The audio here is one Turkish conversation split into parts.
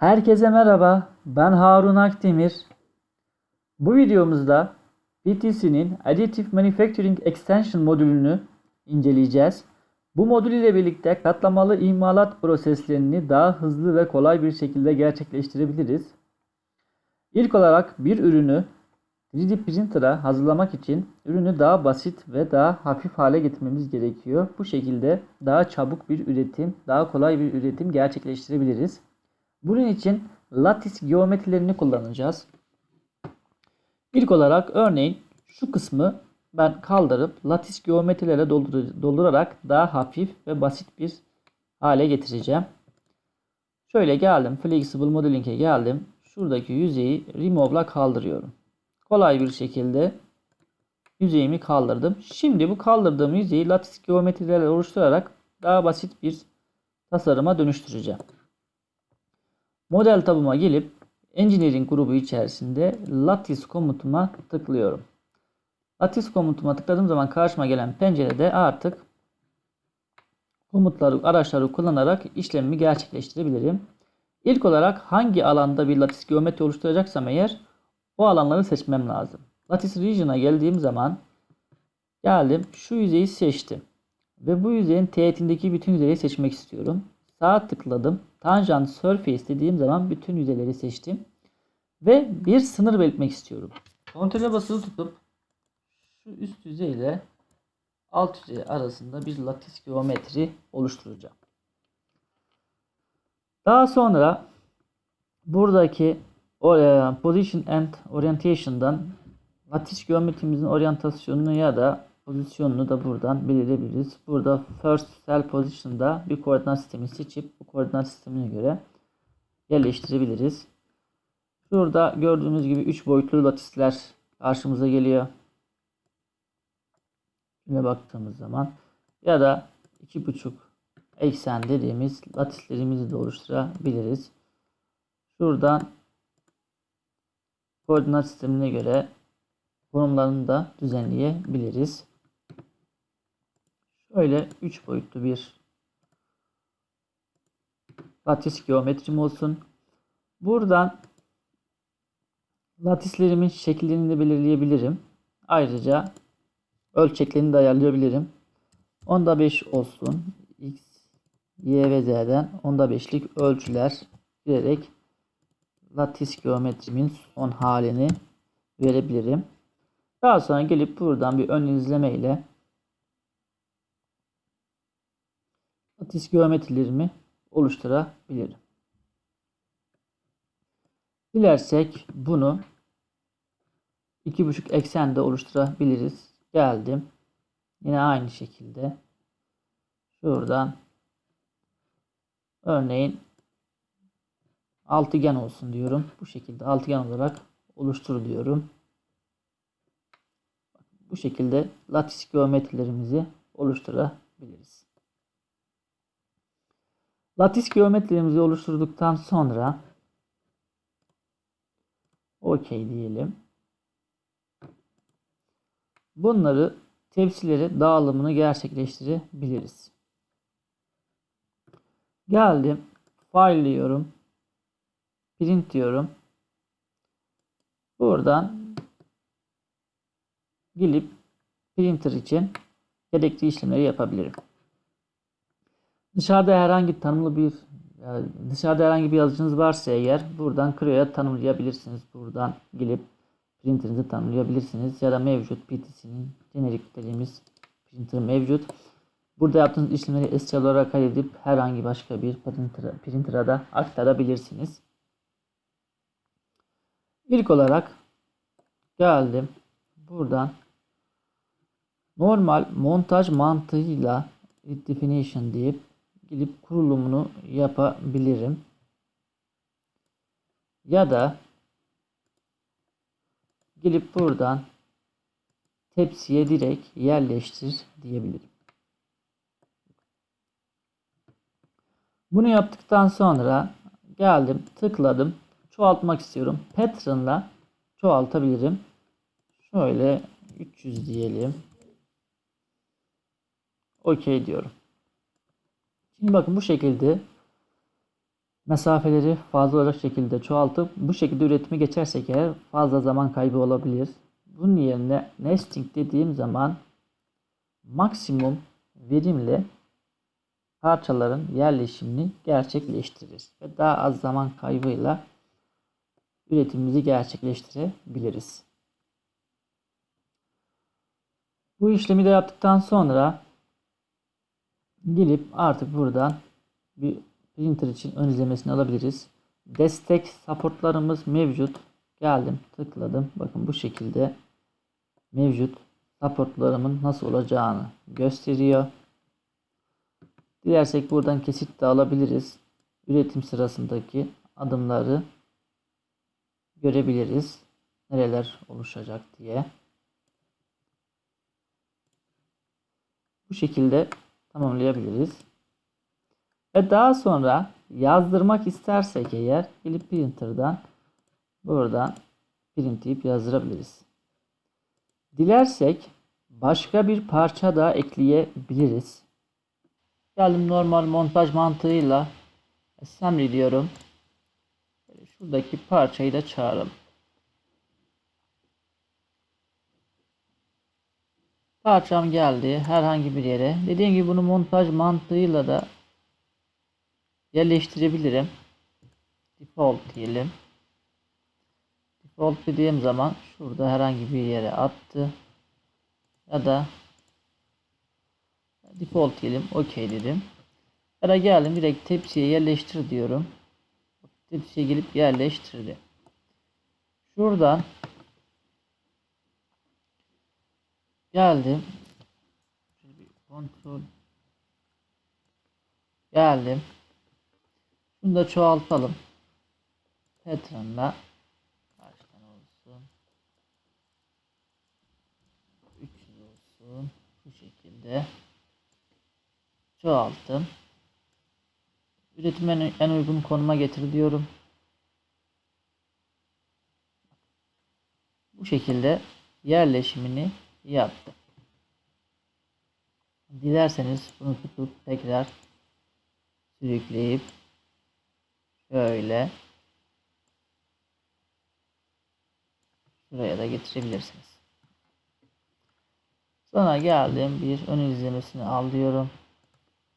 Herkese merhaba. Ben Harun Akdemir. Bu videomuzda PTC'nin Additive Manufacturing Extension modülünü inceleyeceğiz. Bu modül ile birlikte katlamalı imalat proseslerini daha hızlı ve kolay bir şekilde gerçekleştirebiliriz. İlk olarak bir ürünü 3D printer'a hazırlamak için ürünü daha basit ve daha hafif hale getirmemiz gerekiyor. Bu şekilde daha çabuk bir üretim, daha kolay bir üretim gerçekleştirebiliriz. Bunun için lattice geometrilerini kullanacağız. İlk olarak örneğin şu kısmı ben kaldırıp lattice geometrilerle doldur- doldurarak daha hafif ve basit bir hale getireceğim. Şöyle geldim. Flexible Modeling'e geldim. Şuradaki yüzeyi Remove'la kaldırıyorum. Kolay bir şekilde yüzeyimi kaldırdım. Şimdi bu kaldırdığım yüzeyi lattice geometrilerle oluşturarak daha basit bir tasarıma dönüştüreceğim. Model tabıma gelip Engineering grubu içerisinde Lattice komutuma tıklıyorum. Lattice komutuma tıkladığım zaman karşıma gelen pencerede artık komutları, araçları kullanarak işlemimi gerçekleştirebilirim. İlk olarak hangi alanda bir lattice geometri oluşturacaksam eğer o alanları seçmem lazım. Lattice Region'a geldiğim zaman geldim şu yüzeyi seçtim. Ve bu yüzeyin teğetindeki bütün yüzeyi seçmek istiyorum. Sağ tıkladım. Tangent Surface dediğim zaman bütün yüzeyleri seçtim. Ve bir sınır belirtmek istiyorum. Kontrole basılı tutup şu üst yüzey ile alt yüzey arasında bir lattice geometri oluşturacağım. Daha sonra buradaki e, Position and Orientation'dan lattice geometrimizin oryantasyonunu ya da pozisyonunu da buradan belirleyebiliriz. Burada first cell position'da bir koordinat sistemi seçip bu koordinat sistemine göre yerleştirebiliriz. Şurada gördüğümüz gibi 3 boyutlu latisler karşımıza geliyor. Şuna baktığımız zaman ya da 2,5 eksen dediğimiz latislerimizi de oluşturabiliriz. Şuradan koordinat sistemine göre konumlarını da düzenleyebiliriz. Şöyle 3 boyutlu bir lattice geometrim olsun. Buradan latislerimin şekillerini de belirleyebilirim. Ayrıca ölçeklerini de ayarlayabilirim. Onda 5 olsun. X, Y ve Z'den onda 5'lik ölçüler girerek lattice geometrimin son halini verebilirim. Daha sonra gelip buradan bir ön izleme ile lattice geometrilerimi oluşturabilirim. Dilersek bunu 2,5 eksende oluşturabiliriz. Geldim. Yine aynı şekilde şuradan örneğin altıgen olsun diyorum. Bu şekilde altıgen olarak oluştur diyorum. Bu şekilde lattice geometrilerimizi oluşturabiliriz. Lattice geometrilerimizi oluşturduktan sonra OK diyelim. Bunları tepsilere dağılımını gerçekleştirebiliriz. Geldim. File diyorum. Print diyorum. Buradan gelip printer için gerekli işlemleri yapabilirim. Dışarıda herhangi tanımlı bir yani dışarıda herhangi bir yazıcınız varsa eğer buradan Creo'ya tanımlayabilirsiniz. Buradan gelip printerinizi tanımlayabilirsiniz. Ya da mevcut PTC'nin jenerik dediğimiz printer mevcut. Burada yaptığınız işlemleri STL olarak kaydedip herhangi başka bir printer'a printer'a da aktarabilirsiniz. İlk olarak geldim. Buradan normal montaj mantığıyla definition deyip gidip kurulumunu yapabilirim. Ya da gelip buradan tepsiye direkt yerleştir diyebilirim. Bunu yaptıktan sonra geldim tıkladım çoğaltmak istiyorum. Pattern'la çoğaltabilirim. Şöyle 300 diyelim. OK diyorum. Şimdi bakın bu şekilde mesafeleri fazla olacak şekilde çoğaltıp bu şekilde üretimi geçersek eğer fazla zaman kaybı olabilir. Bunun yerine nesting dediğim zaman maksimum verimle parçaların yerleşimini gerçekleştirir ve daha az zaman kaybıyla üretimimizi gerçekleştirebiliriz. Bu işlemi de yaptıktan sonra gelip artık buradan bir printer için ön izlemesini alabiliriz. Destek supportlarımız mevcut. Geldim tıkladım. Bakın bu şekilde mevcut supportlarımın nasıl olacağını gösteriyor. Dilersek buradan kesit de alabiliriz. Üretim sırasındaki adımları görebiliriz. Nereler oluşacak diye. Bu şekilde tamamlayabiliriz. Ve daha sonra yazdırmak istersek eğer gelip printer'dan buradan printleyip yazdırabiliriz. Dilersek başka bir parça da ekleyebiliriz. Geldim normal montaj mantığıyla assembly diyorum. Şuradaki parçayı da çağıralım. Parçam geldi herhangi bir yere. Dediğim gibi bunu montaj mantığıyla da yerleştirebilirim. Default diyelim. Default dediğim zaman şurada herhangi bir yere attı. Ya da default diyelim. OK dedim. Ya da geldim direkt tepsiye yerleştir diyorum. Tepsiye gelip yerleştirdi. Şuradan geldim. Kontrol geldim. Bunu da çoğaltalım. Pattern'la kaç tane olsun? 300 olsun. Bu şekilde çoğalttım. Üretim en, en uygun konuma getir diyorum. Bu şekilde yerleşimini yaptı. Dilerseniz bunu tutup tekrar sürükleyip şöyle şuraya da getirebilirsiniz. Sonra geldim bir ön izlemesini al diyorum.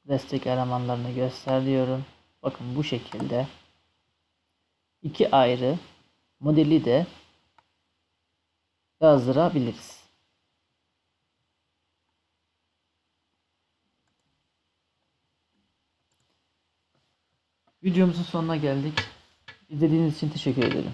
Destek elemanlarını göster diyorum. Bakın bu şekilde iki ayrı modeli de yazdırabiliriz. Videomuzun sonuna geldik. İzlediğiniz için teşekkür ederim.